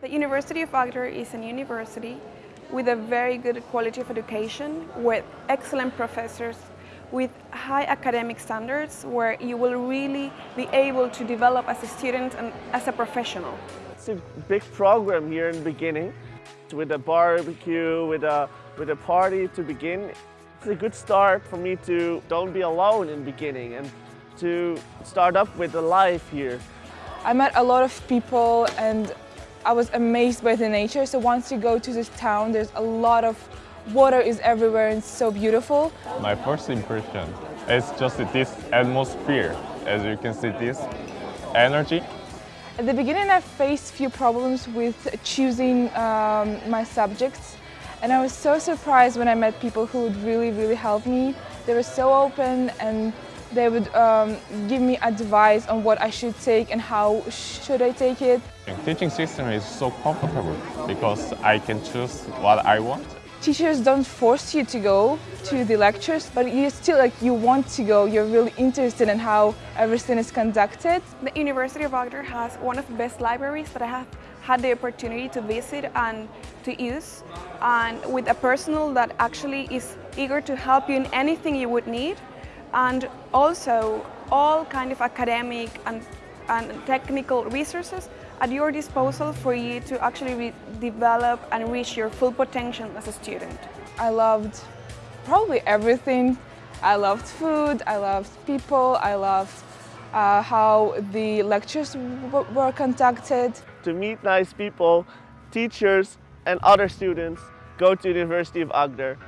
The University of Agder is a university with a very good quality of education, with excellent professors, with high academic standards where you will really be able to develop as a student and as a professional. It's a big program here in the beginning with a barbecue, with a, with a party to begin. It's a good start for me to don't be alone in the beginning and to start up with a life here. I met a lot of people and I was amazed by the nature. So once you go to this town, there's a lot of water is everywhere and it's so beautiful. My first impression is just this atmosphere. As you can see this energy. At the beginning I faced few problems with choosing um, my subjects and I was so surprised when I met people who would really, really help me. They were so open and they would um, give me advice on what I should take and how should I take it. The teaching system is so comfortable because I can choose what I want. Teachers don't force you to go to the lectures, but you still like you want to go. You're really interested in how everything is conducted. The University of Agder has one of the best libraries that I have had the opportunity to visit and to use, and with a personal that actually is eager to help you in anything you would need and also all kind of academic and, and technical resources at your disposal for you to actually develop and reach your full potential as a student. I loved probably everything. I loved food, I loved people, I loved uh, how the lectures were conducted. To meet nice people, teachers and other students, go to the University of Agder.